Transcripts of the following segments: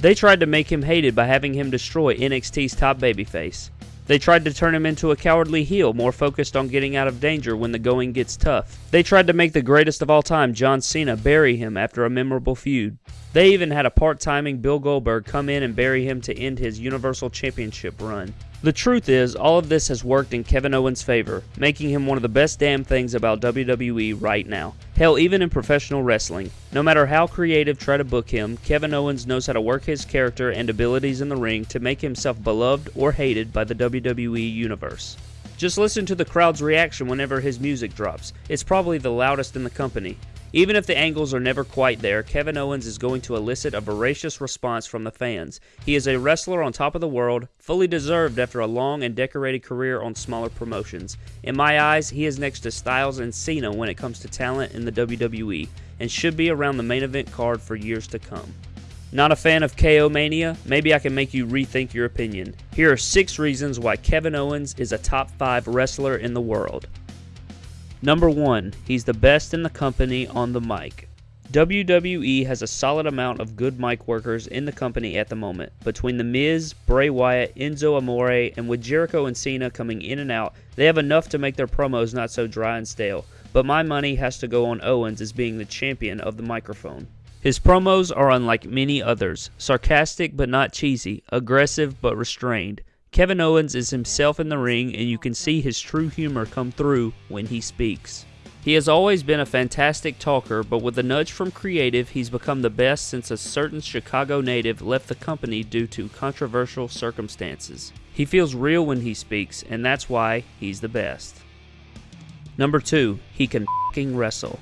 They tried to make him hated by having him destroy NXT's top babyface. They tried to turn him into a cowardly heel, more focused on getting out of danger when the going gets tough. They tried to make the greatest of all time, John Cena, bury him after a memorable feud. They even had a part timing Bill Goldberg come in and bury him to end his Universal Championship run. The truth is, all of this has worked in Kevin Owens' favor, making him one of the best damn things about WWE right now. Hell, even in professional wrestling. No matter how creative try to book him, Kevin Owens knows how to work his character and abilities in the ring to make himself beloved or hated by the WWE Universe. Just listen to the crowd's reaction whenever his music drops. It's probably the loudest in the company. Even if the angles are never quite there, Kevin Owens is going to elicit a voracious response from the fans. He is a wrestler on top of the world, fully deserved after a long and decorated career on smaller promotions. In my eyes, he is next to Styles and Cena when it comes to talent in the WWE, and should be around the main event card for years to come. Not a fan of KO Mania? Maybe I can make you rethink your opinion. Here are six reasons why Kevin Owens is a top 5 wrestler in the world. Number 1. He's the best in the company on the mic. WWE has a solid amount of good mic workers in the company at the moment. Between The Miz, Bray Wyatt, Enzo Amore, and with Jericho and Cena coming in and out, they have enough to make their promos not so dry and stale. But my money has to go on Owens as being the champion of the microphone. His promos are unlike many others sarcastic but not cheesy, aggressive but restrained. Kevin Owens is himself in the ring, and you can see his true humor come through when he speaks. He has always been a fantastic talker, but with a nudge from creative, he's become the best since a certain Chicago native left the company due to controversial circumstances. He feels real when he speaks, and that's why he's the best. Number 2. He can fing wrestle.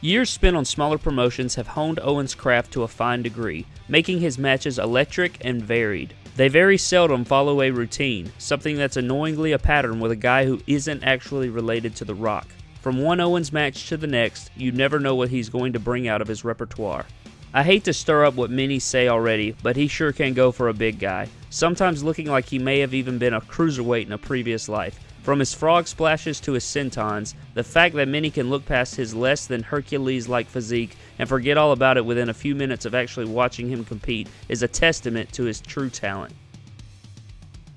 Years spent on smaller promotions have honed Owens' craft to a fine degree, making his matches electric and varied. They very seldom follow a routine, something that's annoyingly a pattern with a guy who isn't actually related to The Rock. From one Owens match to the next, you never know what he's going to bring out of his repertoire. I hate to stir up what many say already, but he sure can go for a big guy, sometimes looking like he may have even been a cruiserweight in a previous life. From his frog splashes to his sentons, the fact that many can look past his less than Hercules like physique and forget all about it within a few minutes of actually watching him compete is a testament to his true talent.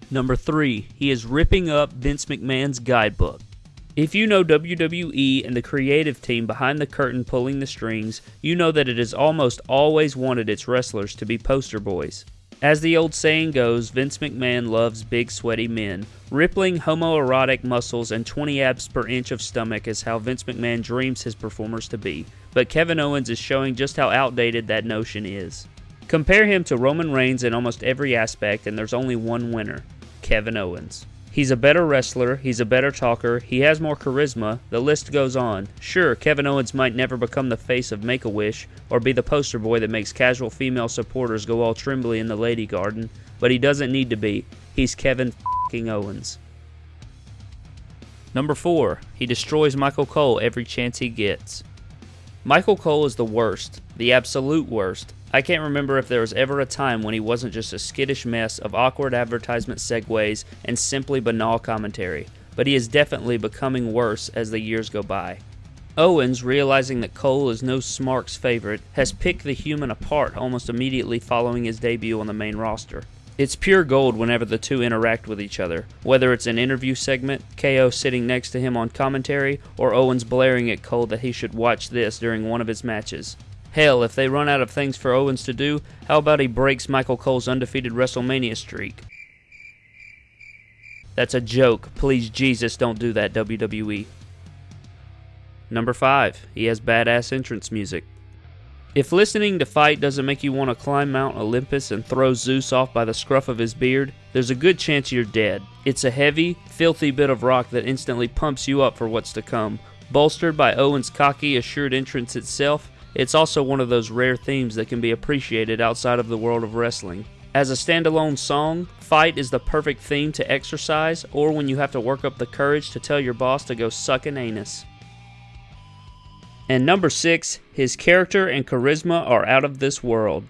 Number 3. He is ripping up Vince McMahon's guidebook. If you know WWE and the creative team behind the curtain pulling the strings, you know that it has almost always wanted its wrestlers to be poster boys. As the old saying goes, Vince McMahon loves big sweaty men. Rippling homoerotic muscles and 20 abs per inch of stomach is how Vince McMahon dreams his performers to be. But Kevin Owens is showing just how outdated that notion is. Compare him to Roman Reigns in almost every aspect, and there's only one winner Kevin Owens. He's a better wrestler, he's a better talker, he has more charisma, the list goes on. Sure, Kevin Owens might never become the face of Make a Wish or be the poster boy that makes casual female supporters go all trembly in the lady garden, but he doesn't need to be. He's Kevin Owens. Number 4. He destroys Michael Cole every chance he gets. Michael Cole is the worst, the absolute worst, I can't remember if there was ever a time when he wasn't just a skittish mess of awkward advertisement segues and simply banal commentary, but he is definitely becoming worse as the years go by. Owens, realizing that Cole is no Smarks favorite, has picked the human apart almost immediately following his debut on the main roster. It's pure gold whenever the two interact with each other, whether it's an interview segment, KO sitting next to him on commentary, or Owens blaring at Cole that he should watch this during one of his matches. Hell, if they run out of things for Owens to do, how about he breaks Michael Cole's undefeated WrestleMania streak? That's a joke. Please, Jesus, don't do that, WWE. Number 5. He has badass entrance music. If listening to Fight doesn't make you want to climb Mount Olympus and throw Zeus off by the scruff of his beard, there's a good chance you're dead. It's a heavy, filthy bit of rock that instantly pumps you up for what's to come. Bolstered by Owens' cocky, assured entrance itself, it's also one of those rare themes that can be appreciated outside of the world of wrestling. As a standalone song, Fight is the perfect theme to exercise or when you have to work up the courage to tell your boss to go suck an anus. And number 6, his character and charisma are out of this world.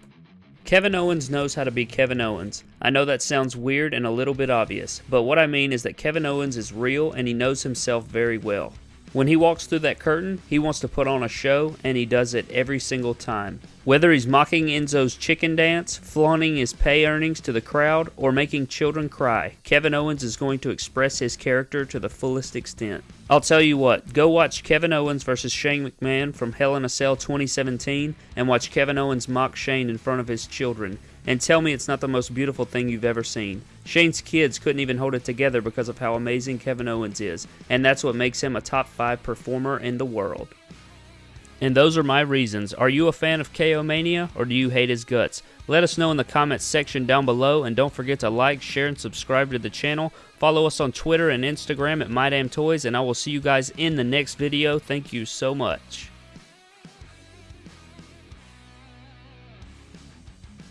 Kevin Owens knows how to be Kevin Owens. I know that sounds weird and a little bit obvious, but what I mean is that Kevin Owens is real and he knows himself very well. When he walks through that curtain, he wants to put on a show, and he does it every single time. Whether he's mocking Enzo's chicken dance, flaunting his pay earnings to the crowd, or making children cry, Kevin Owens is going to express his character to the fullest extent. I'll tell you what, go watch Kevin Owens versus Shane McMahon from Hell in a Cell 2017 and watch Kevin Owens mock Shane in front of his children and tell me it's not the most beautiful thing you've ever seen. Shane's kids couldn't even hold it together because of how amazing Kevin Owens is, and that's what makes him a top 5 performer in the world. And those are my reasons. Are you a fan of KO Mania or do you hate his guts? Let us know in the comments section down below and don't forget to like, share, and subscribe to the channel. Follow us on Twitter and Instagram at MyDamnToys and I will see you guys in the next video. Thank you so much.